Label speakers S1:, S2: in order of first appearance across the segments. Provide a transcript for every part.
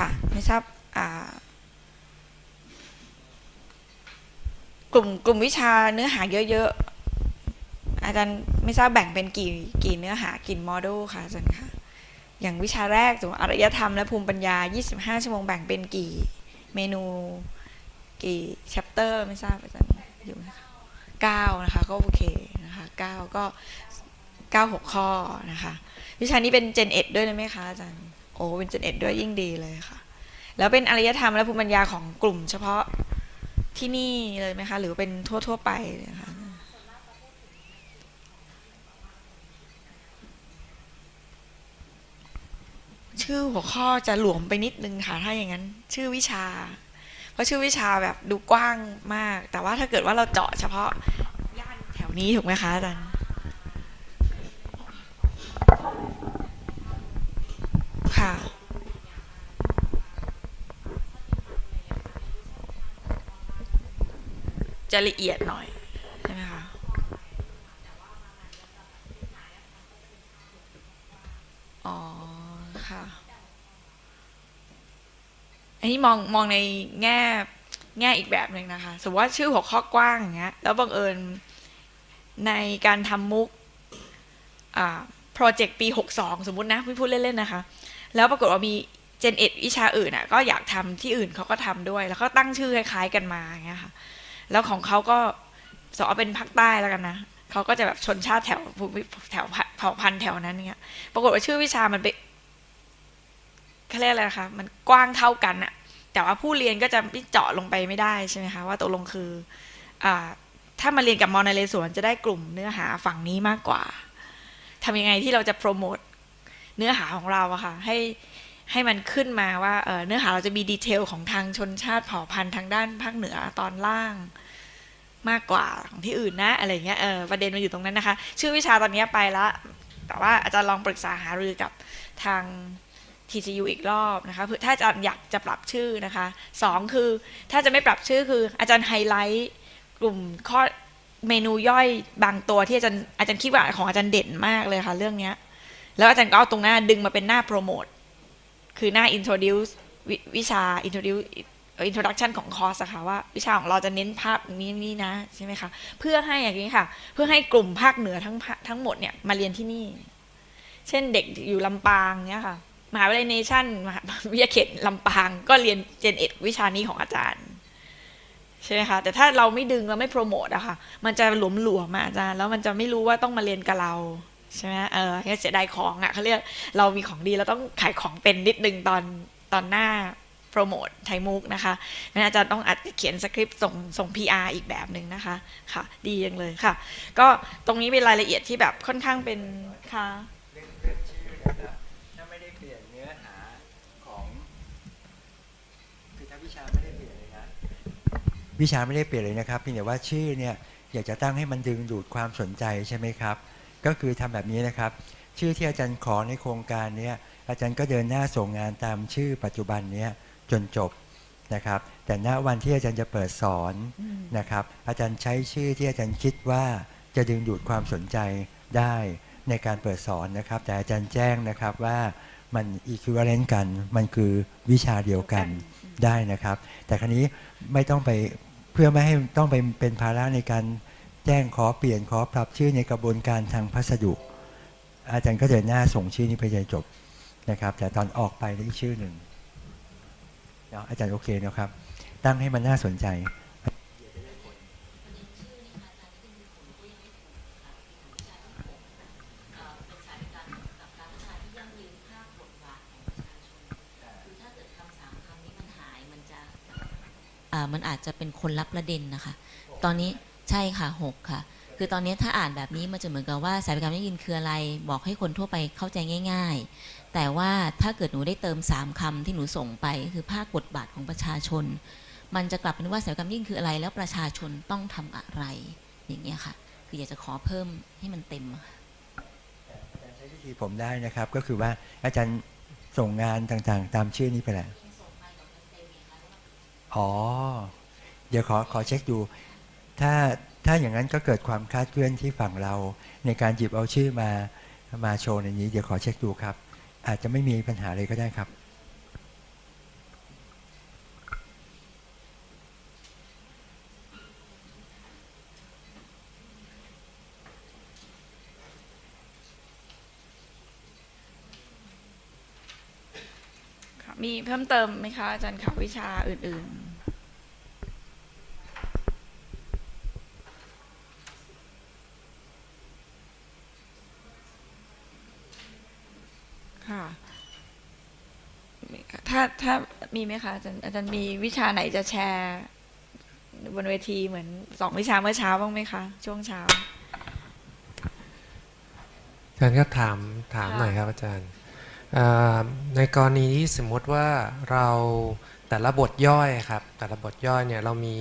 S1: ค่ะ ไม่ทราบกลุ่มกลุ่มวิชาเนื้อหาเยอะๆ อาจารย์ไม่ทราบแบ่งเป็นกี่กี่เนื้อหากี่โมดูลค่ะอาจารย์คะอย่างวิชาแรกสมมติอารยธรรมและภูมิปัญญา 25 ชั่วโมงแบ่งเป็นกี่เมนู กี่แชปเตอร์ไม่ทราบอาจารย์อยู่ไหมคะเก้านะคะก็โอเคนะคะเก้าก็เก้าหกข้อนะคะ วิชานี้เป็นเจนเอ็ดด้วยไหมคะอาจารย์ โอ้เป็นเจนเอ็ดด้วยยิ่งดีเลยค่ะ แล้วเป็นอารยธรรมและภูมิปัญญาของกลุ่มเฉพาะที่นี่เลยไหมคะ หรือเป็นทั่ว ๆ ไปเลยคะชื่อหัวข้อจะหลวมไปนิดนึงค่ะ ถ้าอย่างนั้น ชื่อวิชา เพราะชื่อวิชาแบบดูกว้างมาก แต่ว่าถ้าเกิดว่าเราเจาะเฉพาะย่านแถวนี้ถูกไหมคะอาจารย์ ค่ะจะละเอียดหน่อย ใช่ไหมคะ อ๋อ ค่ะ อันนี้มองมองในแง่แง่อีกแบบหนึ่งนะคะ สมมติว่าชื่อหัวข้อกว้างอย่างเงี้ย แล้วบังเอิญในการทำมุก อ่า โปรเจกต์ปี 62 สมมุตินะพี่พูดเล่น ๆ นะคะ แล้วปรากฏว่ามีเจนเอ็ดวิชาอื่นอะก็อยากทำที่อื่นเขาก็ทำด้วย แล้วก็ตั้งชื่อคล้ายๆกันมาอย่างเงี้ยค่ะแล้วของเขาก็สอเป็นภาคใต้แล้วกันนะเขาก็จะแบบชนชาติแถวภูมิแถวเผ่าพันธุ์แถวนั้นเนี่ยปรากฏว่าชื่อวิชามันไปเขาเรียกอะไรนะคะมันกว้างเท่ากันอะแต่ว่าผู้เรียนก็จะไม่เจาะลงไปไม่ได้ใช่ไหมคะว่าตกลงคืออ่าถ้ามาเรียนกับมอนาเลสวนจะได้กลุ่มเนื้อหาฝั่งนี้มากกว่าทำยังไงที่เราจะโปรโมท เนื้อหาของเราอะค่ะให้ให้มันขึ้นมาว่าเเนื้อหาเราจะมีดีเทลของทางชนชาติเผ่าพันธุ์ทางด้านภาคเหนือตอนล่างมากกว่าของที่อื่นนะอะไรเงี้ยเออประเด็นมันอยู่ตรงนั้นนะคะ ชื่อวิชาตอนนี้ไปละแต่ว่าอาจารย์ลองปรึกษาหารือกับทาง TCU อีกรอบนะคะถ้าอาจารย์อยากจะปรับชื่อนะคะสองคือถ้าจะไม่ปรับชื่อคืออาจารย์ไฮไลท์กลุ่มข้อเมนูย่อยบางตัวที่อาจารย์อาจารย์คิดว่าของอาจารย์เด่นมากเลยค่ะเรื่องเนี้ย แล้วอาจารย์ก็เอาตรงหน้าดึงมาเป็นหน้าโปรโมทคือหน้า introduce ววิชา introduce introduction ของคอร์สอะค่ะว่าวิชาของเราจะเน้นภาพนี้นี่นะใช่ไหมคะเพื่อให้อย่างนี้ค่ะ เพื่อให้กลุ่มภาคเหนือทั้งทั้งหมดเนี่ยมาเรียนที่นี่ เช่นเด็กอยู่ลำปางเนี่ยค่ะมหาวิทยาลัยเนชั่นมหาวิทยาเขตลำปางก็เรียนเจนเอ็ดวิชานี้ของอาจารย์ใช่ไหมคะแต่ถ้าเราไม่ดึงเราไม่โปรโมทอะค่ะ มันจะหลวมหลวมอาจารย์แล้วมันจะไม่รู้ว่าต้องมาเรียนกับเรา ใช่ไหมเออเสียดายของอะเขาเรียกเรามีของดีเราต้องขายของเป็นนิดนึงตอนตอนหน้าโปรโมทไทยมุกนะคะนั้นอาจารย์ต้องอัดเขียนสคริปต์ส่งส่ง PR อีกแบบหนึ่งนะคะค่ะ ดียังเลยค่ะ ก็ตรงนี้เป็นรายละเอียดที่แบบค่อนข้างเป็นค่ะ
S2: เรื่องเรื่องชื่อนะครับถ้าไม่ได้เปลี่ยนเนื้อหาของคือถ้าวิชาไม่ได้เปลี่ยนเลยนะวิชาไม่ได้เปลี่ยนเลยนะครับเพียงแต่ว่าชื่อเนี่ยอยากจะตั้งให้มันดึงดูดความสนใจใช่ไหมครับ ก็คือทำแบบนี้นะครับ ชื่อที่อาจารย์ขอในโครงการเนี้ยอาจารย์ก็เดินหน้าส่งงานตามชื่อปัจจุบันเนี้ยจนจบนะครับ แต่ณวันที่อาจารย์จะเปิดสอนนะครับ อาจารย์ใช้ชื่อที่อาจารย์คิดว่าจะดึงดูดความสนใจได้ในการเปิดสอนนะครับ แต่อาจารย์แจ้งนะครับว่ามัน equivalent กัน มันคือวิชาเดียวกันได้นะครับ แต่ครั้นี้ไม่ต้องไปเพื่อไม่ให้ต้องไปเป็นภาระในการ แจ้งขอเปลี่ยนขอปรับชื่อในกระบวนการทางพัสดุ อาจารย์ก็เดินหน้าส่งชื่อนี้ไปจนจบนะครับ แต่ตอนออกไปได้ชื่อหนึ่งเนาะอาจารย์โอเคนะครับ ตั้งให้มันน่าสนใจ
S3: มันอาจจะเป็นคนรับประเด็นนะคะ ตอนนี้ ใช่ค่ะหกค่ะ คือตอนนี้ถ้าอ่านแบบนี้มันจะเหมือนกับว่าสายการยั่งยืนคืออะไร บอกให้คนทั่วไปเข้าใจง่าย ๆ แต่ว่าถ้าเกิดหนูได้เติมสามคำที่หนูส่งไป คือภาคบทบาทของประชาชน มันจะกลับเป็นว่าสายการยั่งยืนคืออะไรแล้วประชาชนต้องทำอะไร อย่างเงี้ยค่ะ คืออยากจะขอเพิ่มให้มันเต็มอะค่ะ
S2: ใช้วิธีผมได้นะครับ ก็คือว่าอาจารย์ส่งงานต่างๆ ตามชื่อนี้ไปแหละอ๋อ เดี๋ยวขอขอเช็คดู ถ้าถ้าอย่างนั้นก็เกิดความคาดเคลื่อนที่ฝั่งเรา ในการหยิบเอาชื่อมามาโชว์ในนี้ เดี๋ยวขอเช็คดูครับ อาจจะไม่มีปัญหาเลยก็ได้ครับ
S1: มีเพิ่มเติมไหมคะอาจารย์คาวิชาอื่น ๆาถ้ามีไหมคะอาจารย์อาจารย์มีวิชาไหนจะแชร์บนเวทีเหมือนสองวิชาเมื่อเช้าบ้างไหมคะ ช่วงเช้า
S4: อาจารย์ก็ถามถาม
S1: ค่ะ
S4: หน่อยครับอาจารย์เอ่อในกรณีที่สมมติว่าเราแต่ละบทย่อยครับ แต่ละบทย่อยเนี่ยเรามี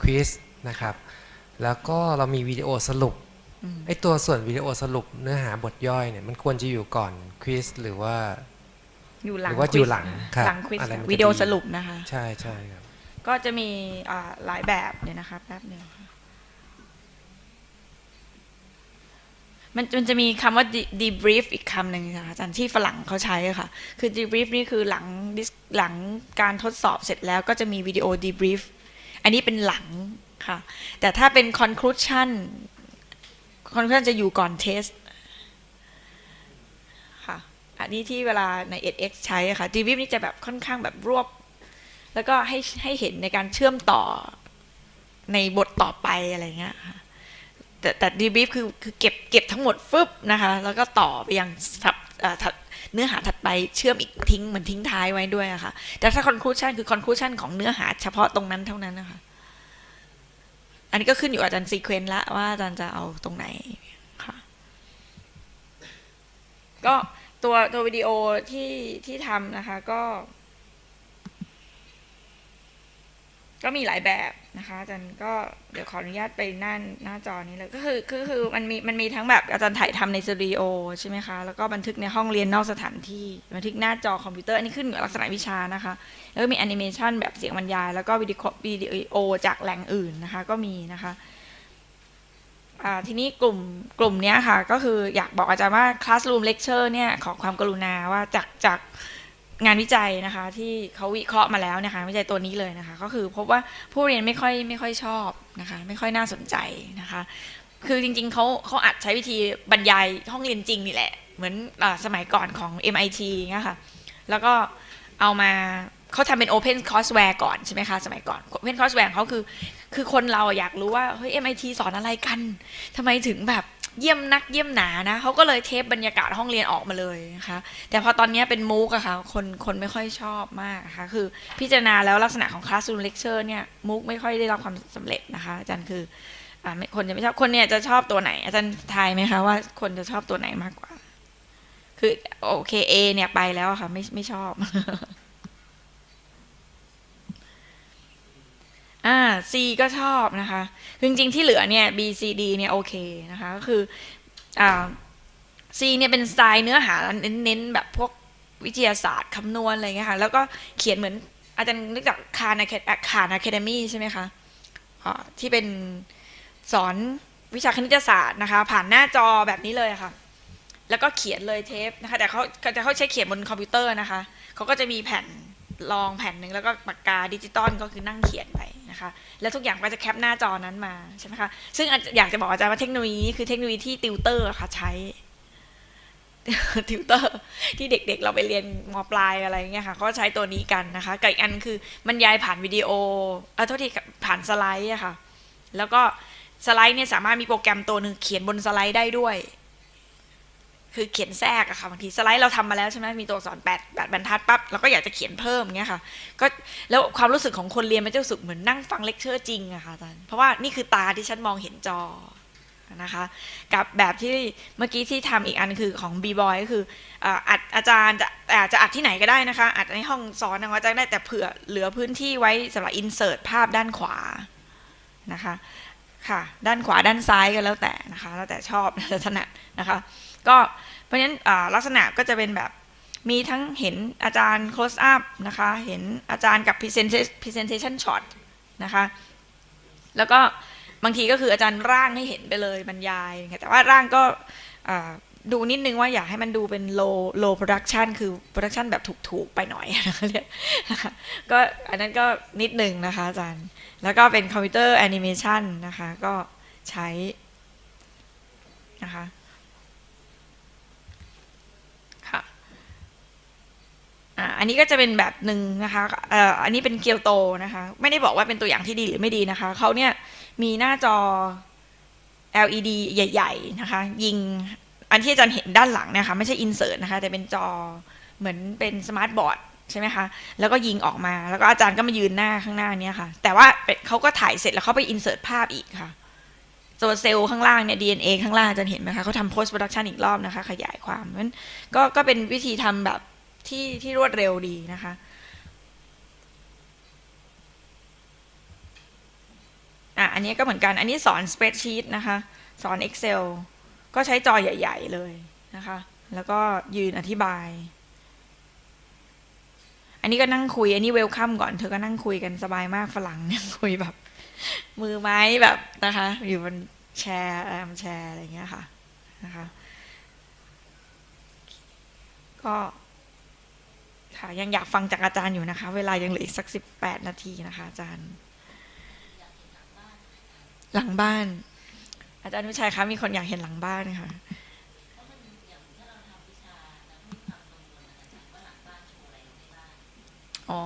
S4: ควิสนะครับ แล้วก็เรามีวิดีโอสรุป
S1: อืม
S4: ไอตัวส่วนวิดีโอสรุปเนื้อหาบทย่อยเนี่ยมันควรจะอยู่ก่อนควิสหรือว่า
S1: อยู่หลัง
S4: หรือว่า
S1: ควิ
S4: อยู่
S1: ส
S4: หลัง
S1: นะครับหลังควิส
S4: อะไรมันจะ
S1: วิดีโอ
S4: ดี
S1: สรุปนะคะ
S4: ใช่ใช่ครับ
S1: ก็จะมีอ่าหลายแบบเนี่ยนะคะแป๊บหนึ่งค่ะมันมันจะมีคำว่า de- debrief อีกคำหนึ่งนะคะอาจารย์ที่ฝรั่งเขาใช้อะค่ะ คือ debrief นี่คือหลัง dis- หลังการทดสอบเสร็จแล้วก็จะมีวิดีโอ debrief อันนี้เป็นหลังค่ะ แต่ถ้าเป็น conclusion conclusion จะอยู่ก่อน test ค่ะันนี้ที่เวลาใน edX ใช้อะค่ะ debrief นี่จะแบบค่อนข้างแบบรวบ แล้วก็ให้ให้เห็นในการเชื่อมต่อในบทต่อไปอะไรเงี้ยค่ะแต่แต่ดีบีฟคือคือเก็บเก็บทั้งหมดฟึบนะคะ แล้วก็ต่อไปยังสับเอ่อถัดเนื้อหาถัดไปเชื่อมอีกทิ้งเหมือนทิ้งท้ายไว้ด้วยอะค่ะ แต่ถ้า conclusion คือ conclusion ของเนื้อหาเฉพาะตรงนั้นเท่านั้นนะคะ อันนี้ก็ขึ้นอยู่อาจารย์ซีเควนต์ละว่าอาจารย์จะเอาตรงไหนค่ะ ก็ ตัวตัววิดีโอที่ที่ทำนะคะก็ ก็มีหลายแบบนะคะอาจารย์ก็เดี๋ยวขออนุญาตไปหน้าหน้าจอนี้เลยก็คือคือคือมันมีมันมีทั้งแบบอาจารย์ถ่ายทำในสตูดิโอใช่ไหมคะแล้วก็บันทึกในห้องเรียนนอกสถานที่บันทึกหน้าจอคอมพิวเตอร์อันนี้ขึ้นอยู่กับลักษณะวิชานะคะ แล้วก็มีแอนิเมชันแบบเสียงบรรยาย แล้วก็วิดีโอจากแหล่งอื่นนะคะ ก็มีนะคะ ทีนี้กลุ่มกลุ่มนี้ค่ะ ก็คืออยากบอกอาจารย์ว่า Classroom Lecture เนี่ยขอความกรุณาว่าจากจากงานวิจัยนะคะที่เขาวิเคราะห์มาแล้วนะคะวิจัยตัวนี้เลยนะคะ ก็คือพบว่าผู้เรียนไม่ค่อยไม่ค่อยชอบนะคะไม่ค่อยน่าสนใจนะคะ คือจริงๆเขาเขาอัดใช้วิธีบรรยายห้องเรียนจริงนี่แหละ เหมือนอสมัยก่อนของ MIT เงี้ยค่ะแล้วก็เอามาเขาทำเป็น Open Courseware ก่อนใช่ไหมคะสมัยก่อน Open Courseware เขาคือ คือคนเราอยากรู้ว่าเฮ้ย MIT สอนอะไรกันทำไมถึงแบบเยี่ยมนักเยี่ยมหนานะเขาก็เลยเทปบรรยากาศห้องเรียนออกมาเลยนะคะแต่พอตอนนี้เป็นมูกอะค่ะคนคนไม่ค่อยชอบมากนะคะคือพิจารณาแล้วลักษณะของ classroom lecture เนี่ยมูกไม่ค่อยได้รับความสำเร็จนะคะอาจารย์คืออ่าคนจะไม่ชอบคนเนี่ยจะชอบตัวไหน อาจารย์ทายไหมคะว่าคนจะชอบตัวไหนมากกว่า คือโอเค A เนี่ยไปแล้วค่ะไม่ไม่ชอบ อ่า C ก็ชอบนะคะคือจริงๆที่เหลือเนี่ย B C D เนี่ยโอเคนะคะก็คืออ่า C เนี่ยเป็นสไตล์เนื้อหาเน้นๆแบบพวกวิทยาศาสตร์คำนวณอะไรเงี้ยค่ะแล้วก็เขียนเหมือนอาจารย์นึกจาก Khan Aca Khan Academy ใช่ไหมคะที่เป็นสอนวิชาคณิตศาสตร์นะคะ ผ่านหน้าจอแบบนี้เลยะค่ะ แล้วก็เขียนเลยเทปนะคะ แต่เขาแต่เขาใช้เขียนบนคอมพิวเตอร์นะคะเขาก็จะมีแผ่นรองแผ่นหนึ่งแล้วก็ปากกาดิจิตอลก็คือนั่งเขียนไป นะคะ แล้วทุกอย่างก็จะแคปหน้าจอนั้นมาใช่ไหมคะซึ่งอยากจะบอกอาจารย์ว่าเทคโนโลยีนี้คือเทคโนโลยีที่ติวเตอร์ค่ะใช้ติวเตอร์ที่เด็กๆ เราไปเรียนมปลายอะไรเงี้ยค่ะเขาใช้ตัวนี้กันนะคะกับอีกอันคือบรรยายผ่านวิดีโอเออโทษทีค่ะผ่านสไลด์อะค่ะ แล้วก็สไลด์เนี่ยสามารถมีโปรแกรมตัวหนึ่งเขียนบนสไลด์ได้ด้วย คือเขียนแทรกอะค่ะบางทีสไลด์เราทำมาแล้วใช่ไหมมีตัวอักษรแปดแปดบรรทัดปั๊บเราก็อยากจะเขียนเพิ่มเงี้ยค่ะก็แล้วความรู้สึกของคนเรียนมันจะรู้สึกเหมือนนั่งฟังเลคเชอร์จริงอะค่ะอาจารย์เพราะว่านี่คือตาที่ฉันมองเห็นจอนะคะกับแบบที่เมื่อกี้ที่ทำอีกอันคือของบีบอยก็คืออัดอาจารย์จะอาจจะอัดที่ไหนก็ได้นะคะ อัดในห้องสอนของอาจารย์ได้แต่เผื่อเหลือพื้นที่ไว้สำหรับ insert ภาพด้านขวานะคะ ค่ะ ด้านขวาด้านซ้ายก็แล้วแต่นะคะ แล้วแต่ชอบถนัดนะคะ ก็เพราะฉะนั้นลักษณะก็จะเป็นแบบมีทั้งเห็นอาจารย์ close up นะคะ เห็นอาจารย์กับ presentation shot นะคะ แล้วก็บางทีก็คืออาจารย์ร่างให้เห็นไปเลยบรรยาย แต่ว่าร่างก็ ดูนิดนึงว่าอยากให้มันดูเป็น low low production คือ production แบบถูก ๆ ไปหน่อยนะคะเรียกก็อันนั้นก็นิดนึงนะคะอาจารย์ แล้วก็เป็นคอมพิวเตอร์แอนิเมชันนะคะ ก็ใช้นะคะค่ะอ่าอันนี้ก็จะเป็นแบบหนึ่งนะคะเอ่ออันนี้เป็นเกียวโตนะคะ ไม่ได้บอกว่าเป็นตัวอย่างที่ดีหรือไม่ดีนะคะเขาเนี่ยมีหน้าจอ LED ใหญ่ ๆ นะคะ ยิง อันที่อาจารย์เห็นด้านหลังนี่ยค่ะไม่ใช่อินเสิร์ตนะคะแต่เป็นจอเหมือนเป็นสมาร์ทบอร์ดใช่ไหมคะ แล้วก็ยิงออกมา แล้วก็อาจารย์ก็มายืนหน้าข้างหน้านี่ยค่ะ แต่ว่าเขาก็ถ่ายเสร็จแล้วเขาไปอินเสิร์ตภาพอีกค่ะตัวเซลล์ข้างล่างเนี่ย DNA ข้างล่างอาจารย์เห็นไหมคะเขาทำ post production อีกรอบนะคะ ขยายความนั้นก็ก็เป็นวิธีทำแบบที่ที่รวดเร็วดีนะคะ อะ อันนี้ก็เหมือนกัน อันนี้สอน spreadsheet นะคะ สอน Excel ก็ใช้จอใหญ่ ๆ เลยนะคะ แล้วก็ยืนอธิบาย อันนี้ก็นั่งคุย อันนี้เวลคัมก่อน เธอก็นั่งคุยกันสบายมากฝรั่งนั่งคุยแบบ มือไม้แบบนะคะ อยู่บนแชร์แอมแชร์อะไรเงี้ยค่ะนะคะ ก็ค่ะยังอยากฟังจากอาจารย์อยู่นะคะ เวลายังเหลืออีกสักสิบแปดนาทีนะคะ อาจารย์ หลังบ้าน อาจารย์วิชัยคะมีคนอยากเห็นหลังบ้านค่ะอ๋อ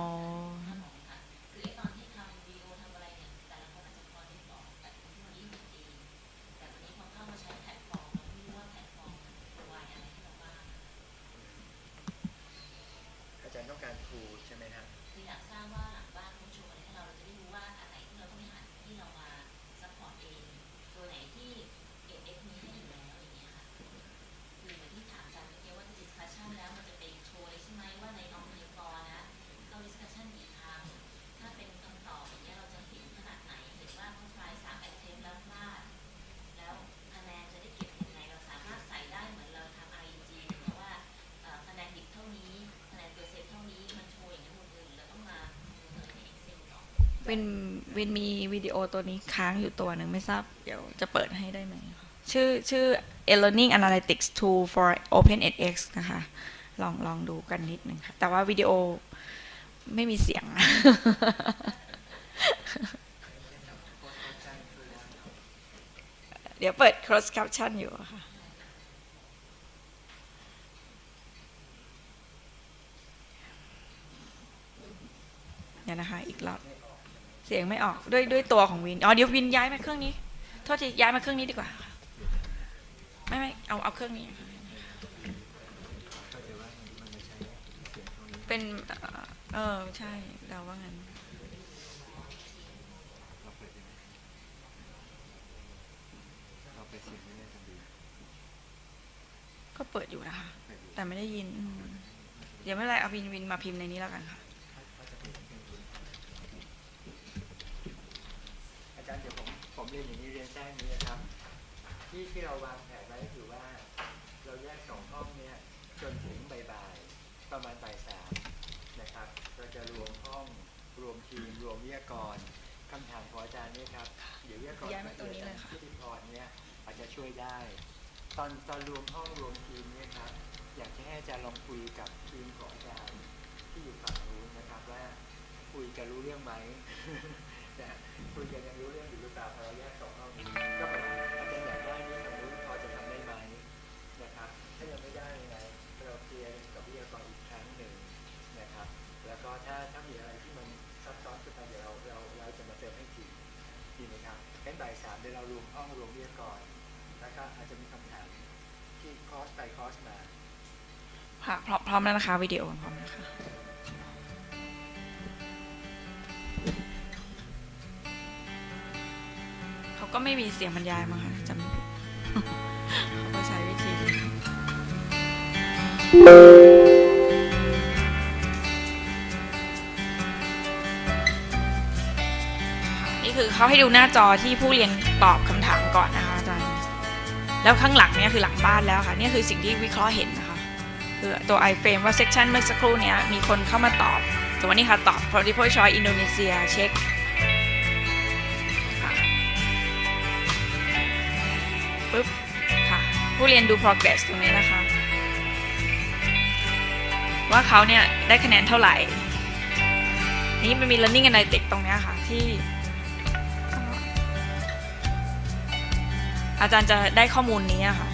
S2: อาจารย์ต้องการครูใช่ไหมฮะ
S3: คืออยากทราบว่าหลังบ้านเขาโชว์อะไรให้เราเราจะได้รู้ว่าอันไหนที่เราต้องไปหาที่เรามา support เอง ตัวไหนที่เอเอฟมีให้อยู่แล้วอย่างเงี้ยค่ะ คือเหมือนที่ถามอาจารย์เมื่อกี้ว่า discussion แล้วมันจะไปโชว์เลยใช่ไหมว่าในน้องในกอนะเข้า discussion กี่ครั้ง ถ้าเป็นคำตอบอย่างเงี้ยเราจะเห็นขนาดไหน เห็นว่าเขา try สาม attempt แล้วพลาด แล้วคะแนนจะได้เก็บยังไง เราสามารถใส่ได้เหมือนเราทำ IEG หรือว่าเอ่อคะแนนดิบเท่านี้คะแนนเปอร์เซ็นต์เท่านี้มันโชว์อย่างนั้นหมดเลยหรือเราต้องมาเปิดใน Excel ก่อน
S1: วินวินมีวิดีโอตัวนี้ค้างอยู่ตัวหนึ่งไม่ทราบ เดี๋ยวจะเปิดให้ได้ไหมชื่อชื่อ e-learning analytics tool for open edX นะคะ ลองลองดูกันนิดหนึ่งค่ะ แต่ว่าวิดีโอไม่มีเสียง เดี๋ยวเปิด cross caption อยู่ค่ะ เดี๋ยวนะคะ อีกรอบ สียงไม่ออกด้วยด้วยตัวของวิน อ๋อเดี๋ยววินย้ายมาเครื่องนี้ โทษทีย้ายมาเครื่องนี้ดีกว่า ไม่ไม่เอาเอาเครื่องนี้ เป็นเออใช่เราว่างั้นก็เปิดอยู่นะคะ แต่ไม่ได้ยิน เดี๋ยวไม่ไรเอาวินวินมาพิมพ์ในนี้แล้วกันค่ะ
S2: อาจารย์เดี๋ยวผมผม เรียนอย่างนี้เรียนแจ้งนี้นะครับ ที่ที่เราวางแผนไว้ก็คือว่า เราแยกสองห้องเนี่ยจนถึงบ่ายๆประมาณบ่ายสามนะครับ เราจะรวมห้องรวมทีมรวมวิทยากรคำถามของอาจารย์เนี่ยครับเดี๋ยววิทยากร
S1: ย้ายมาตรงนี้เลยค่ะ
S2: พิธีพรเนี่ยอาจจะช่วยได้ ตอนตอนรวมห้องรวมทีมเนี่ยครับอยากจะให้อาจารย์ลองคุยกับทีมของอาจารย์ที่อยู่ฝั่งนู้นนะครับว่าคุยกันรู้เรื่องไหม นะคุยกันยังรู้เรื่องอยู่หรือเปล่าพอเราแยกสองห้องนี้ก็แบบอาจารย์อยากได้นี้ทางนู้พอจะทำได้ไหมนะครับถ้ายังไม่ได้ยังไงเราเคลียร์กับวิทยากรอีกครั้งหนึ่งนะครับ แล้วก็ถ้าถ้ามีอะไรที่มันซับซ้อนขึ้นไปเดี๋ยวเราเราเราจะมาเติมให้ทีดีไหมครับงั้นบ่ายสามเดี๋ยวเรารวมห้องรวมวิทยากรแล้วก็อาจจะมีคำถามที่คอสไปคอสมา
S1: ค่ะพร้อมพร้อมแล้วนะคะวิดีโอพร้อมนะคะ ก็ไม่มีเสียงบรรยายมาค่ะจำไม่ผิดเขาก็ใช้วิธีนี่คือเขาให้ดูหน้าจอที่ผู้เรียนตอบคำถามก่อนนะคะอาจารย์แล้วข้างหลังเนี่ยคือหลังบ้านแล้วค่ะนี่คือสิ่งที่วิเคราะห์เห็นนะคะคือตัว iframe ว่า section เมื่อสักครู่เนี้ยมีคนเข้ามาตอบสมมตินี่ค่ะตอบ multiple choice อินโดนีเซียเช็ค ผู้เรียนดู progress ตรงนี้นะคะ ว่าเขาเนี่ยได้คะแนนเท่าไหร่ นี่มันมี learning analytics ตรงนี้ค่ะที่ อาจารย์จะได้ข้อมูลนี้ค่ะ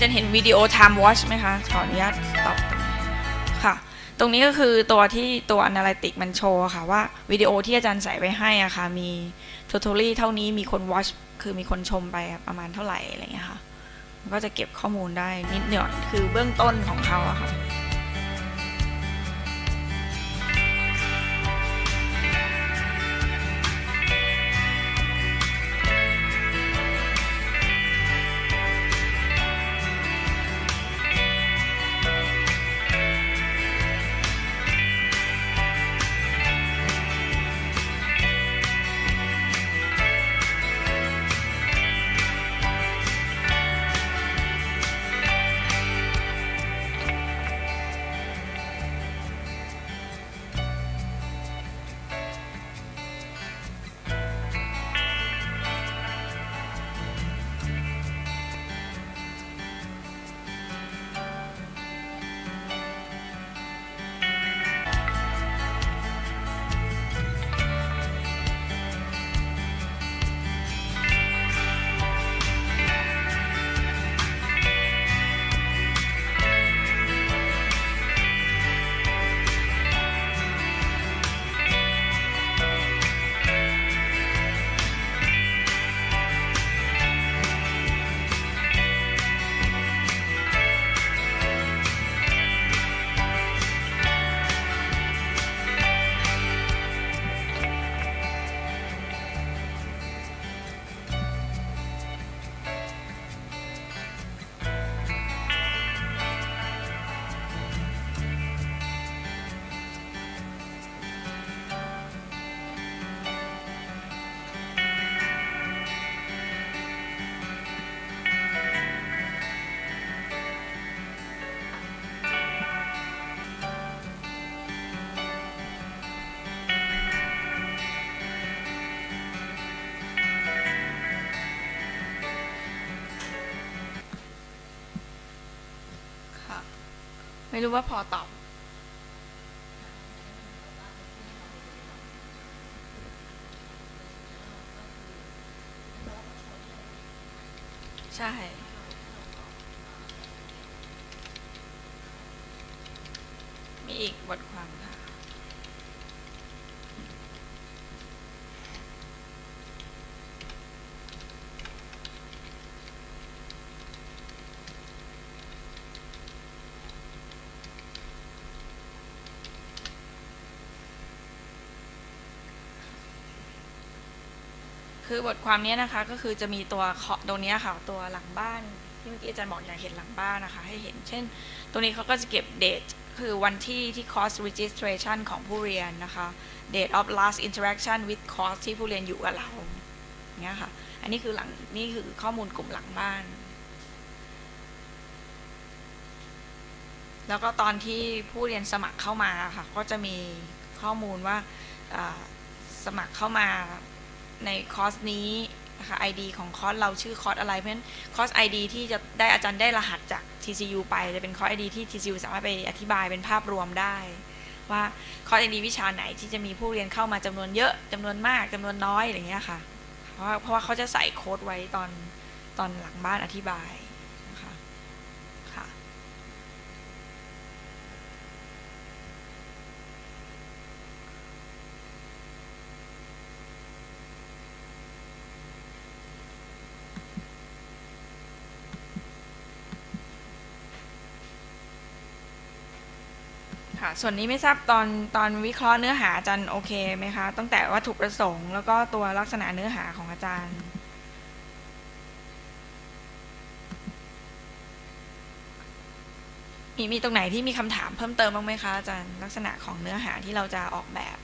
S1: จารย์เห็นวิดีโอ Time Watch ไหมคะ ขออนุญาต ตอบค่ะ ตรงนี้ก็คือตัวที่ตัว analytic มันโชว์ค่ะว่าวิดีโอที่อาจารย์ใส่ไว้ให้อะค่ะมี totally เท่านี้มีคน watch คือมีคนชมไปประมาณเท่าไหร่อะไรอย่างเงี้ยค่ะก็จะเก็บข้อมูลได้นิดหน่อยคือเบื้องต้นของเขาอะค่ะ ไม่รู้ว่าพอตอบ ใช่ มีอีกบทความค่ะ คือบทความนี้นะคะก็คือจะมีตัวเคาะตรงนี้ค่ะตัวหลังบ้านที่เมื่อกี้อาจารย์บอกอยากเห็นหลังบ้านนะคะให้เห็น เช่น ตรงนี้เขาก็จะเก็บเดทคือวันที่ที่ course registration ของผู้เรียนนะคะ date of last interaction with course ที่ผู้เรียนอยู่กับเราเงี้ยค่ะ อันนี้คือหลังนี่คือข้อมูลกลุ่มหลังบ้าน แล้วก็ตอนที่ผู้เรียนสมัครเข้ามาค่ะ ก็จะมีข้อมูลว่าสมัครเข้ามา ในคอร์สนี้นะคะ ID ของคอร์สเราชื่อคอร์สอะไร เพราะฉะนั้นคอร์ส ID ที่จะได้อาจารย์ได้รหัสจาก TCU ไปจะเป็นคอร์ส ID ที่ TCU สามารถไปอธิบายเป็นภาพรวมได้ ว่าคอร์ส ID วิชาไหนที่จะมีผู้เรียนเข้ามาจำนวนเยอะจำนวนมากจำนวนน้อยอะไรอย่างเงี้ยค่ะ เพราะว่าเพราะว่าเขาจะใส่โค้ดไว้ตอนตอนหลังบ้านอธิบายนะคะค่ะ ค่ะ ส่วนนี้ไม่ทราบตอนตอนวิเคราะห์เนื้อหาอาจารย์โอเคไหมคะ ตั้งแต่วัตถุประสงค์แล้วก็ตัวลักษณะเนื้อหาของอาจารย์ มีมีตรงไหนที่มีคำถามเพิ่มเติมบ้างไหมคะอาจารย์ลักษณะของเนื้อหาที่เราจะออกแบบ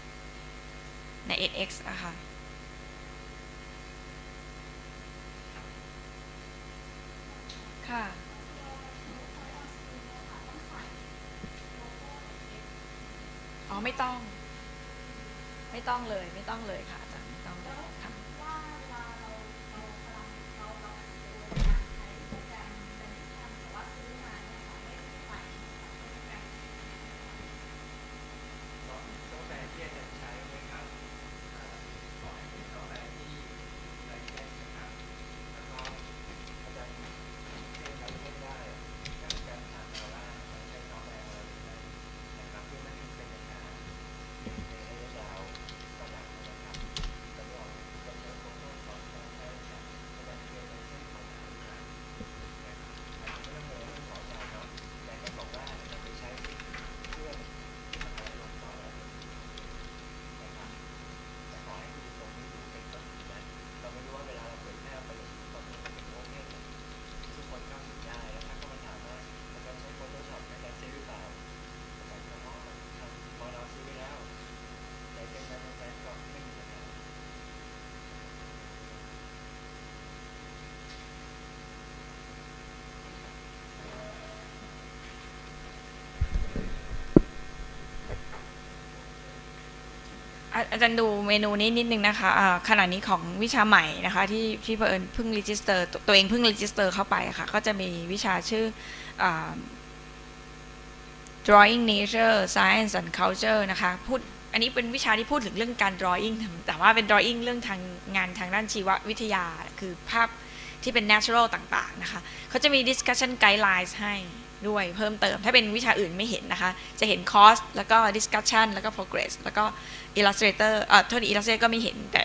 S1: ใน edX นะค่ะคะ อ๋อไม่ต้อง ไม่ ต้องเลยไม่ต้องเลยค่ะอาจารย์ไม่ต้องเลยค่ะ
S2: ซอฟต์แวร์ที่อาจารย์ใช้ไหมครับอ่าขอให้เป็นซอฟต์แวร์ที่ไร้แค่นะครับ แล้วก็อาจารย์เล่นไร้แค่ได้
S1: อาจารย์ดูเมนูนี้นิดนึงนะคะอ่าขณะนี้ของวิชาใหม่นะคะ ที่ที่เผอิญเพิ่ง register ตัวเองเพิ่ง register เข้าไปค่ะ ก็จะมีวิชาชื่ออ drawing nature science and culture นะคะพูดอันนี้เป็นวิชาที่พูดถึงเรื่องการ drawing แต่ว่าเป็น drawing เรื่องทางงานทางด้านชีววิทยา คือภาพที่เป็น natural ต่างๆนะคะเขาจะมี discussion guidelines ให้ ด้วยเพิ่มเติม ถ้าเป็นวิชาอื่นไม่เห็นนะคะ จะเห็น course แล้วก็ discussion แล้วก็ progress แล้วก็ illustrator เอ่อโทษี illustrator ก็ไม่เห็นแต่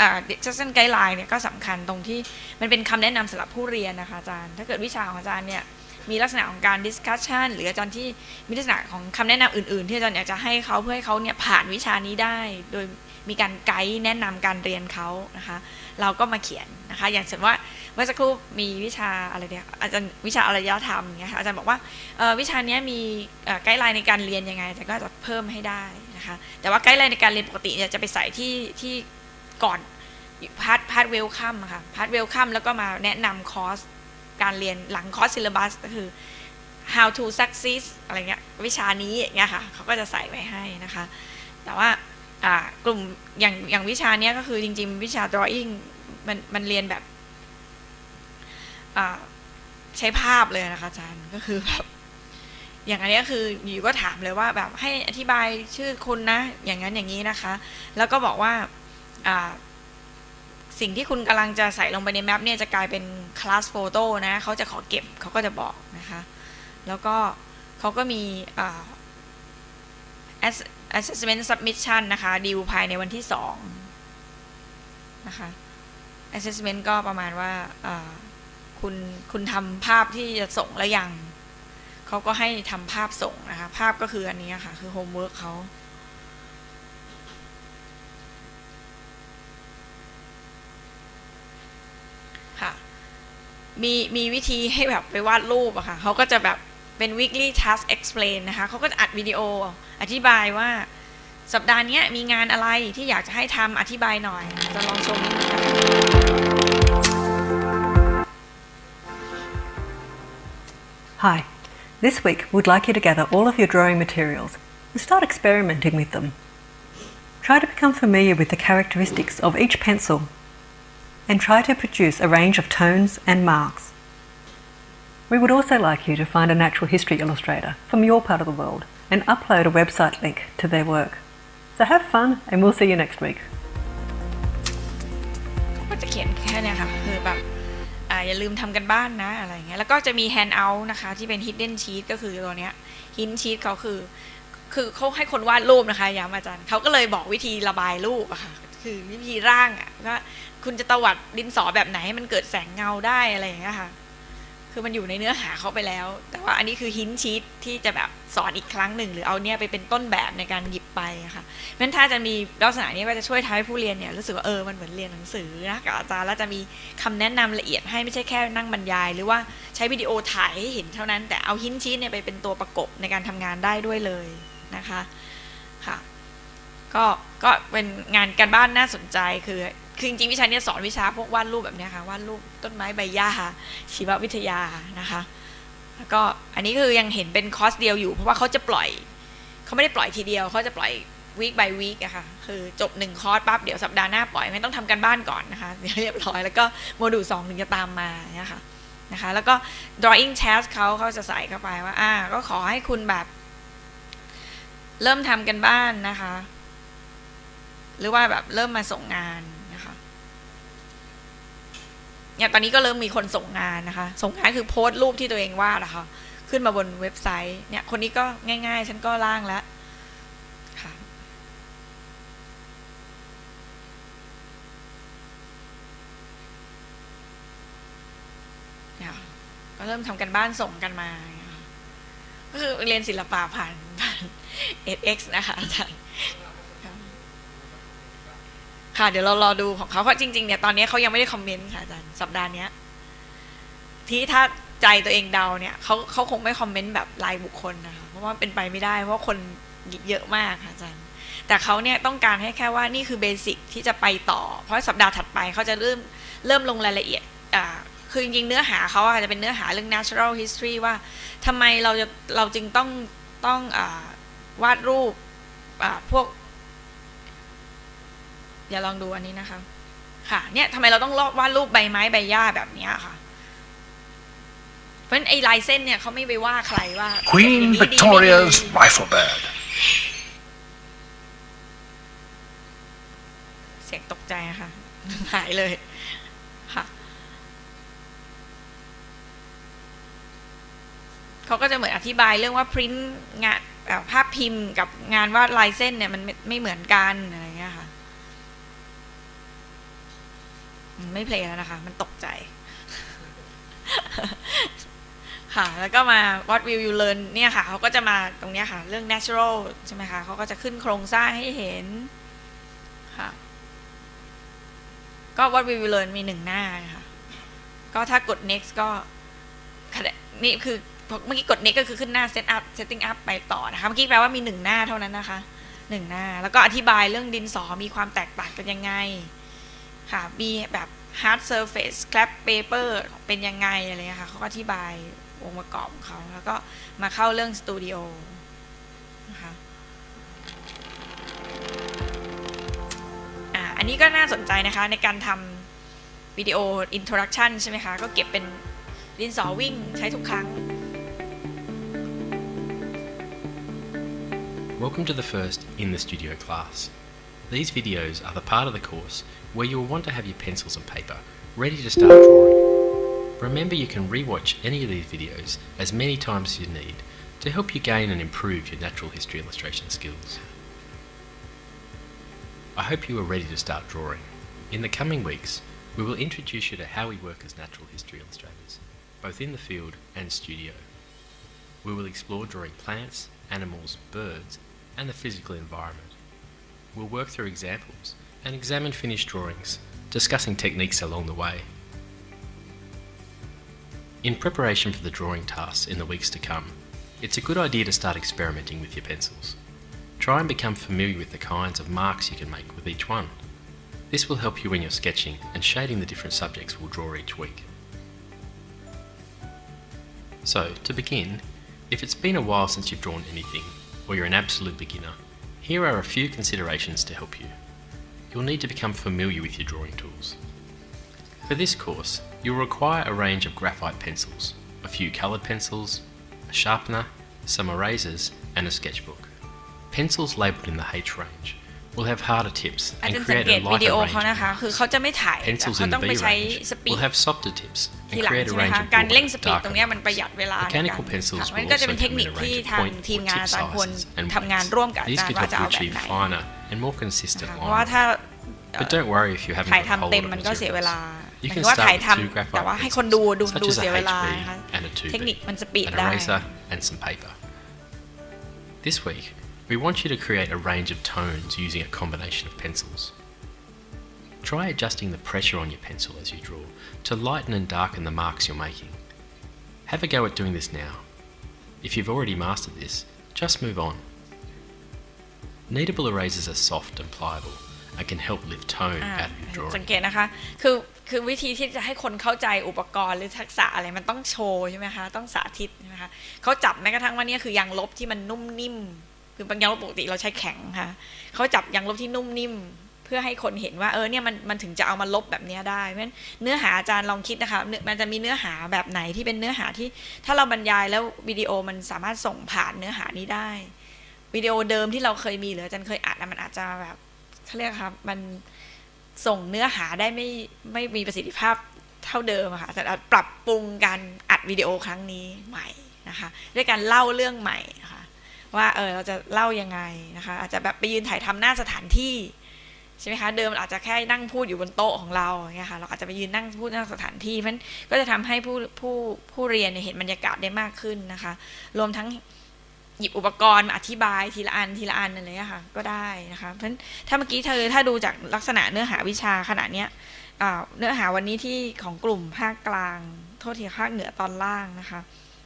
S1: อ่า discussion guideline เนี่ยก็สำคัญตรงที่มันเป็นคำแนะนำสำหรับผู้เรียนนะคะอาจารย์ ถ้าเกิดวิชาของอาจารย์เนี่ยมีลักษณะของการ discussion หรืออาจารย์ที่มีลักษณะของคำแนะนำอื่น ๆ ที่อาจารย์อยากจะให้เขาเพื่อให้เขาเนี่ยผ่านวิชานี้ได้ โดยมีการไกด์แนะนำการเรียนเขานะคะ เราก็มาเขียนนะคะ อย่างเช่นว่าเมื่อสักครู่มีวิชาอะไรเนี่ยอาจารย์วิชาอารยธรรมเนี่ยค่ะอาจารย์บอกว่าวิชานี้มี guideline ในการเรียนยังไงแต่ก็จะเพิ่มให้ได้นะคะ แต่ว่า guideline ในการเรียนปกติเนี่ยจะไปใส่ที่ที่ก่อน part part welcome ค่ะ part welcome แล้วก็มาแนะนำคอร์สการเรียนหลัง course syllabus ก็คือ how to succeed อะไรเงี้ยวิชานี้เงี้ยค่ะเขาก็จะใส่ไว้ให้นะคะ แต่ว่า กลุ่มอย่างอย่างวิชาเนี้ยก็คือจริง ๆ วิชา drawing มันมันเรียนแบบใช้ภาพเลยนะคะอาจารย์ก็คือแบบอย่างอันนี้คืออยู่ก็ถามเลยว่าแบบให้อธิบายชื่อคุณนะ อย่างนั้นอย่างนี้นะคะ แล้วก็บอกว่าสิ่งที่คุณกำลังจะใส่ลงไปในแมปเนี่ยจะกลายเป็นคลาสโฟโต้นะเขาจะขอเก็บเขาก็จะบอกนะคะ แล้วก็เขาก็มีอ่า ass- assessment submission นะคะดีลภายในวันที่สองนะคะ assessment ก็ประมาณว่าคุณคุณทำภาพที่จะส่งแล้วยังเขาก็ให้ทำภาพส่งนะคะ ภาพก็คืออันนี้ค่ะ คือ homework เขาค่ะมีมีวิธีให้แบบไปวาดรูปอะค่ะเขาก็จะแบบ เป็น weekly task explain นะคะ เขาก็จะอัดวิดีโออธิบายว่าสัปดาห์เนี้ยมีงานอะไรที่อยากจะให้ทำอธิบายหน่อย จะลองชมนิดนึงนะคะ
S5: Hi. This week, we'd like you to gather all of your drawing materials and start experimenting with them. Try to become familiar with the characteristics of each pencil and try to produce a range of tones and marks. We would also like you to find a natural history illustrator from your part of the world and upload a website link to their work. So have fun and we'll see you next week.
S1: ก็จะเขียนแค่นี้ค่ะคือแบบออย่าลืมทำกันบ้านนะอะไรเงี้ยแล้วก็จะมี hand out นะคะที่เป็น hidden sheet ก็คือตัวเนี้ย hidden sheet เขาคือคือเขาให้คนวาดรูปนะคะย้ำอาจารย์เขาก็เลยบอกวิธีระบายรูปอะค่ะคือวิธีร่างอะว่าคุณจะตวัดดินสอแบบไหนให้มันเกิดแสงเงาได้อะไรอย่างเงี้ยค่ะ คือมันอยู่ในเนื้อหาเขาไปแล้ว แต่ว่าอันนี้คือหินชีตที่จะแบบสอนอีกครั้งหนึ่ง หรือเอาเนี่ยไปเป็นต้นแบบในการหยิบไปค่ะเพราะฉะนั้นถ้าจะมีลักษณะนี้ก็จะช่วยทำให้ผู้เรียนเนี่ยรู้สึกว่าเออมันเหมือนเรียนหนังสือนะกับอาจารย์แล้วจะมีคำแนะนำละเอียดให้ไม่ใช่แค่นั่งบรรยาย หรือว่าใช้วิดีโอถ่ายให้เห็นเท่านั้น แต่เอาหินชีตเนี่ยไปเป็นตัวประกบในการทำงานได้ด้วยเลยนะคะค่ะก็ก็เป็นงานการบ้านน่าสนใจคือ คือจริงๆวิชาเนี้ยสอนวิชาพวกวาดรูปแบบเนี้ยค่ะวาดรูปต้นไม้ใบหญ้าชีววิทยานะคะ แล้วก็อันนี้คือยังเห็นเป็นคอร์สเดียวอยู่ เพราะว่าเขาจะปล่อยเขาไม่ได้ปล่อยทีเดียวเขาจะปล่อยวีค by วีคอะค่ะ คือจบหนึ่งคอร์สปั๊บเดี๋ยวสัปดาห์หน้าปล่อยไม่ต้องทำกันบ้านก่อนนะคะเดี๋ยวเรียบร้อยแล้วก็โมดูลสองถึงจะตามมาเนี่ยค่ะนะคะแล้วก็ drawing test เขาเขาจะใส่เข้าไปว่าอ่าก็ขอให้คุณแบบ เริ่มทำกันบ้านนะคะ หรือว่าแบบเริ่มมาส่งงาน เนี่ยตอนนี้ก็เริ่มมีคนส่งงานนะคะ ส่งงานคือโพสต์รูปที่ตัวเองวาดนะคะขึ้นมาบนเว็บไซต์ เนี่ย คนนี้ก็ง่ายๆ ฉันก็ร่างแล้วค่ะเนี่ยก็เริ่มทำกันบ้านส่งกันมา ก็คือเรียนศิลปะผ่านผ่าน edX นะคะอาจารย์ ค่ะ เดี๋ยวเรารอดูของเขาเพราะจริงๆเนี่ยตอนนี้เขายังไม่ได้คอมเมนต์ค่ะอาจารย์สัปดาห์นี้ที่ถ้าใจตัวเองเดาเนี่ยเขาเขาคงไม่คอมเมนต์แบบรายบุคคลนะคะเพราะว่าเป็นไปไม่ได้ เพราะคนเยอะมากค่ะอาจารย์ แต่เขาเนี่ยต้องการให้แค่ว่านี่คือเบสิกที่จะไปต่อ เพราะสัปดาห์ถัดไปเขาจะเริ่มเริ่มลงรายละเอียดอ่าคือจริงๆเนื้อหาเขาอาจจะเป็นเนื้อหาเรื่อง natural history ว่าทำไมเราจะเราจึงต้องต้องอวาดรูปพวก เดี๋ยวลองดูอันนี้นะคะ ค่ะ เนี่ยทำไมเราต้องวาดรูปใบไม้ใบหญ้าแบบเนี้ยค่ะ เพราะฉะนั้นไอ้ลายเส้นเนี่ยเขาไม่ไปว่าใครว่า
S6: Queen
S1: อย่างนี้ดีไม่ดี
S6: Victoria's rifle bird.
S1: เสียงตกใจอะค่ะหายเลยค่ะเขาก็จะเหมือนอธิบายเรื่องว่าพิมพ์งานเอ่อภาพพิมพ์กับงานวาดลายเส้นเนี่ยมันไม่ไม่เหมือนกันอะไรเงี้ยค่ะอืม ไม่เพลงแล้วนะคะ มันตกใจ ค่ะ แล้วก็มา what will you learn เนี่ยค่ะ เขาก็จะมาตรงเนี้ยค่ะ เรื่อง natural ใช่ไหมคะ เขาก็จะขึ้นโครงสร้างให้เห็น ค่ะ ก็ what will you learn มีหนึ่งหน้านะคะก็ถ้ากด next ก็ นี่คือพอเมื่อกี้กด next ก็คือขึ้นหน้า set up setting up ไปต่อนะคะ เมื่อกี้แปลว่ามีหนึ่งหน้าเท่านั้นนะคะหนึ่งหน้า แล้วก็อธิบายเรื่องดินสอมีความแตกต่างกันยังไง ค่ะ มีแบบ hard surface scrap paper เป็นยังไงอะไรค่ะเขาก็อธิบายองค์ประกอบของเขาแล้วก็มาเข้าเรื่องสตูดิโอนะคะอ่าอันนี้ก็น่าสนใจนะคะในการทำวิดีโอ introduction ใช่ไหมคะ ก็เก็บเป็นดินสอวิ่งใช้ทุกครั้ง
S7: Welcome to the first In the Studio class. These videos are the part of the course where you will want to have your pencils and paper ready to start drawing. Remember you can rewatch any of these videos as many times as you need to help you gain and improve your natural history illustration skills. I hope you are ready to start drawing. In the coming weeks, we will introduce you to how we work as natural history illustrators, both in the field and studio. We will explore drawing plants, animals, birds, and the physical environment. We'll work through examples and examine finished drawings, discussing techniques along the way. In preparation for the drawing tasks in the weeks to come, it's a good idea to start experimenting with your pencils. Try and become familiar with the kinds of marks you can make with each one. This will help you when you're sketching and shading the different subjects we'll draw each week. So, to begin, if it's been a while since you've drawn anything, or you're an absolute beginner, here are a few considerations to help you. You'll need to become familiar with your drawing tools. For this course, you'll require a range of graphite pencils, a few coloured pencils, a sharpener, some erasers, and a sketchbook. Pencils labelled in the H range will have harder tips
S1: อาจ
S7: and
S1: จะสัง
S7: create
S1: เก
S7: a
S1: ตวิดี
S7: lighter
S1: โอ
S7: range
S1: เขานะคะ
S7: of
S1: คือ
S7: marks.
S1: เขาจะไม่ถ่ายแต่
S7: Pencils
S1: เขา
S7: in
S1: ต้
S7: the
S1: องไป
S7: B
S1: ใช้
S7: range
S1: สปีด
S7: will have softer tips
S1: ที
S7: and
S1: หลัง
S7: create a
S1: ใช่ไหม
S7: range
S1: คะ
S7: of
S1: การเร่ง
S7: broader,
S1: สปีดตรง
S7: darker
S1: เนี้ยมัน
S7: marks.
S1: ประหยัดเวลาในการ
S7: Mechanical pencils
S1: ค่ะมัน
S7: will
S1: ก็จะ
S7: also
S1: เป็นเทค
S7: come
S1: นิ
S7: in
S1: ค
S7: a
S1: ที่
S7: range of
S1: ทาง
S7: point
S1: ทีม
S7: or
S1: งาน
S7: tip
S1: อาจารย์ควร
S7: sizes and
S1: ทำงาน
S7: weights.
S1: ร่วมกับอา
S7: These
S1: จารย์
S7: could
S1: ว่า
S7: help
S1: จะ
S7: you
S1: เอาแบบ
S7: achieve
S1: ไหน
S7: finer and more consistent
S1: ค่ะเพราะว่า
S7: lines.
S1: ถ้า
S7: But don't worry if you haven't
S1: ถ่าย
S7: got a
S1: ทำ
S7: hold
S1: เต็ม
S7: of
S1: มันก็เสียเวลา
S7: materials.
S1: ห
S7: You
S1: มายถึ
S7: can
S1: งว่า
S7: start
S1: ถ่าย
S7: with
S1: ท
S7: two ำ
S1: แต่
S7: graphite
S1: ว่าให้คนดูดู
S7: pencils,
S1: ดู
S7: such as
S1: เสีย
S7: a
S1: เวลา
S7: HB
S1: นะคะ
S7: and a 2B,
S1: เทคนิคมันสปีด
S7: an
S1: ได้
S7: eraser and some paper. This week, we want you to create a range of tones using a combination of pencils. Try adjusting the pressure on your pencil as you draw to lighten and darken the marks you're making. Have a go at doing this now. If you've already mastered this, just move on. Kneadable erasers are soft and pliable and can help lift tone
S1: อ่า
S7: out of your
S1: สัง
S7: drawing.
S1: เกตนะคะ คือ คือวิธีที่จะให้คนเข้าใจอุปกรณ์หรือทักษะอะไรมันต้องโชว์ใช่ไหมคะ ต้องสาธิตใช่ไหมคะ เขาจับแม้กระทั่งว่าเนี่ยคือยางลบที่มันนุ่มนิ่ม คือบางยางลบปกติเราใช้แข็งค่ะเขาจับยางลบที่นุ่มนิ่ม เพื่อให้คนเห็นว่าเออเนี่ยมันมันถึงจะเอามาลบแบบนี้ได้เพราะฉะนั้นเนื้อหาอาจารย์ลองคิดนะคะมันจะมีเนื้อหาแบบไหนที่เป็นเนื้อหาที่ ถ้าเราบรรยายแล้ววิดีโอมันสามารถส่งผ่านเนื้อหานี้ได้ วิดีโอเดิมที่เราเคยมีหรืออาจารย์เคยอัดอะมันอาจจะแบบเขาเรียกครับมันส่งเนื้อหาได้ไม่ไม่มีประสิทธิภาพเท่าเดิมค่ะแต่อาจปรับปรุงการอัดวิดีโอครั้งนี้ใหม่นะคะด้วยการเล่าเรื่องใหม่นะคะว่าเออเราจะเล่ายังไงนะคะอาจจะแบบไปยืนถ่ายทำหน้าสถานที่ ใช่ไหมคะเดิมอาจจะแค่นั่งพูดอยู่บนโต๊ะของเราอย่างเงี้ยค่ะเราอาจจะไปยืนนั่งพูดน้าสถานที่เพราะฉะนั้นก็จะทำให้ผู้ผู้ผู้เรียนเห็นบรรยากาศได้มากขึ้นนะคะ รวมทั้งหยิบอุปกรณ์มาอธิบายทีละอันทีละอันอะไรเงี้ยค่ะก็ได้นะคะเพราะนั้นถ้าเมื่อกี้เธอถ้าดูจากลักษณะเนื้อหาวิชาขนาดเนี้ยเนื้อหาวันนี้ที่ของกลุ่มภาคกลาง โทษทีภาคเหนือตอนล่างนะคะ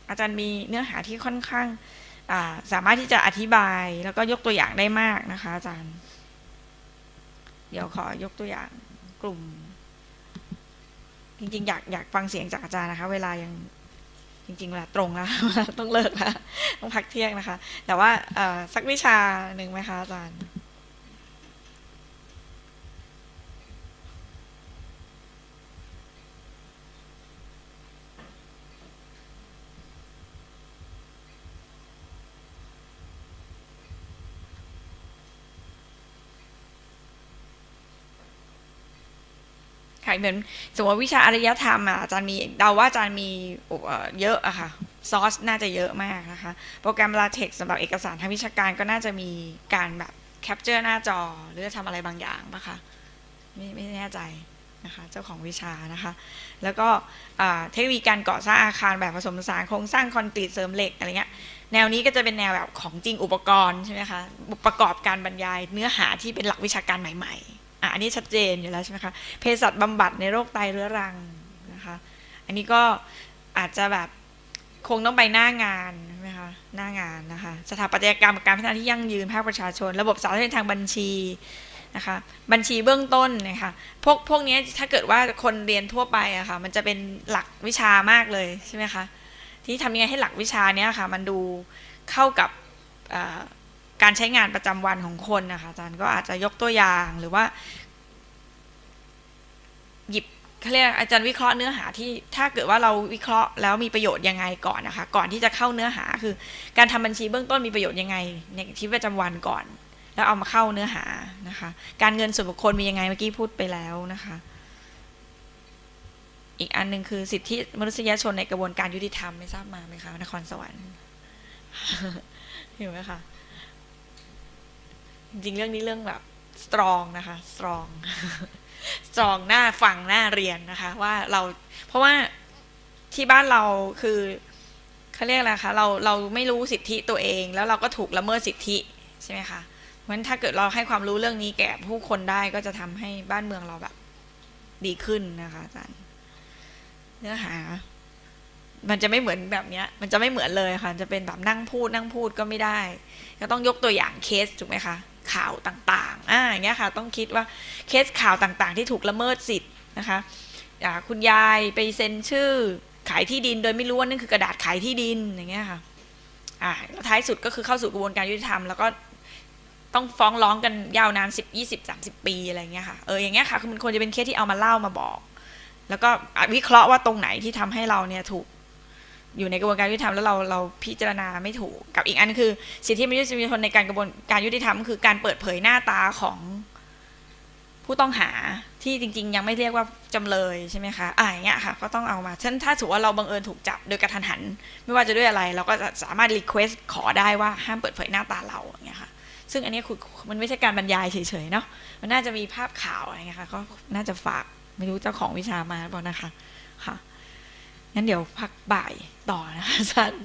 S1: อาจารย์มีเนื้อหาที่ค่อนข้างาสามารถที่จะอธิบายแล้วก็ยกตัวอย่างได้มากนะคะอาจารย์ เดี๋ยวขอยกตัวอย่างกลุ่ม จริง ๆ อยากอยากฟังเสียงจากอาจารย์นะคะ เวลายังจริงๆเวลาตรงแล้ว ต้องเลิกแล้วต้องพักเที่ยงนะคะ แต่ว่าสักวิชาหนึ่งไหมคะอาจารย์ ค่ะเหมือนสมมติว่าวิชาอารยธรรมอะอาจารย์มีเดาว่าอาจารย์มีเยอะอะค่ะซอสน่าจะเยอะมากนะคะ โปรแกรม LaTeX สำหรับเอกสารทางวิชาการก็น่าจะมีการแบบ capture หน้าจอ หรือจะทำอะไรบางอย่างปะคะไม่ไม่แน่ใจนะคะเจ้าของวิชานะคะ แล้วก็เทคโนโลยีการก่อสร้างอาคารแบบผสมผสานโครงสร้างคอนกรีตเสริมเหล็กอะไรเงี้ยแนวนี้ก็จะเป็นแนวแบบของจริงอุปกรณ์ใช่ไหมคะประกอบการบรรยายเนื้อหาที่เป็นหลักวิชาการใหม่ ๆ อะอันนี้ชัดเจนอยู่แล้วใช่ไหมคะเภสัชบำบัดในโรคไตเรื้อรังนะคะอันนี้ก็อาจจะแบบคงต้องไปหน้างานใช่ไหมคะหน้างานนะคะสถาปัตยกรรมการพัฒนาที่ยั่งยืนภาคประชาชน ระบบสาธารณทางบัญชีนะคะบัญชีเบื้องต้นนะคะพวกพวกนี้ถ้าเกิดว่าคนเรียนทั่วไปอะค่ะมันจะเป็นหลักวิชามากเลยใช่ไหมคะที่ทำยังไงให้หลักวิชานี้ค่ะมันดูเข้ากับ การใช้งานประจำวันของคนนะคะอาจารย์ก็อาจจะยกตัวอย่างหรือว่า หยิบเขาเรียกอาจารย์วิเคราะห์เนื้อหาที่ถ้าเกิดว่าเราวิเคราะห์แล้วมีประโยชน์ยังไงก่อนนะคะ ก่อนที่จะเข้าเนื้อหาคือ การทำบัญชีเบื้องต้นมีประโยชน์ยังไง ในชีวิตประจำวันก่อน แล้วเอามาเข้าเนื้อหานะคะ การเงินส่วนบุคคลมียังไงเมื่อกี้พูดไปแล้วนะคะ อีกอันหนึ่งคือสิทธิมนุษยชนในกระบวนการยุติธรรมไม่ทราบมาไหมคะนครสวรรค์เห็นไหมคะ จริงเรื่องนี้เรื่องแบบ strong นะคะ strong strong หน้าฟังหน้าเรียนนะคะ ว่าเราเพราะว่าที่บ้านเราคือเขาเรียกอะไรคะเราเราไม่รู้สิทธิตัวเอง แล้วเราก็ถูกละเมิดสิทธิใช่ไหมคะเพราะฉะนั้นถ้าเกิดเราให้ความรู้เรื่องนี้แก่ผู้คนได้ก็จะทำให้บ้านเมืองเราแบบ ดีขึ้นนะคะอาจารย์เนื้อหา มันจะไม่เหมือนแบบเนี้ย มันจะไม่เหมือนเลยค่ะ จะเป็นแบบนั่งพูดนั่งพูดก็ไม่ได้ก็ต้องยกตัวอย่างเคสถูกไหมคะข่าวต่างๆอ่าอย่างเงี้ยค่ะ ต้องคิดว่าเคสข่าวต่างๆ ที่ถูกละเมิดสิทธิ์นะคะคุณยายไปเซ็นชื่อขายที่ดินโดยไม่รู้ว่านั่นคือกระดาษขายที่ดินอย่างเงี้ยค่ะอ่าแล้วท้ายสุดก็คือเข้าสู่กระบวนการยุติธรรมแล้วก็ต้องฟ้องร้องกันยาวนานสิบยี่สิบสามสิบปีอะไรเงี้ยค่ะเอออย่างเงี้ยค่ะคือมันควรจะเป็นเคสที่เอามาเล่ามาบอก แล้วก็วิเคราะห์ว่าตรงไหนที่ทำให้เราเนี่ยถูก อยู่ในกระบวนการยุติธรรมแล้วเราเราพิจารณาไม่ถูกกับอีกอันคือ สิทธิมนุษยชนในการกระบวนการยุติธรรมคือการเปิดเผยหน้าตาของผู้ต้องหาที่จริง ๆ ยังไม่เรียกว่าจำเลยใช่ไหมคะอ่าอย่างเงี้ยค่ะก็ต้องเอามาเช่นถ้าถือว่าเราบังเอิญถูกจับโดยกระทันหัน ไม่ว่าจะด้วยอะไร เราก็จะสามารถรีเควสขอได้ว่าห้ามเปิดเผยหน้าตาเราอย่างเงี้ยค่ะ ซึ่งอันนี้คือมันไม่ใช่การบรรยายเฉยๆเนาะมันน่าจะมีภาพข่าวอะไรเงี้ยค่ะก็น่าจะฝากไม่รู้เจ้าของวิชามาหรือเปล่านะคะค่ะ งั้นเดี๋ยวพักบ่ายต่อนะคะอาจารย์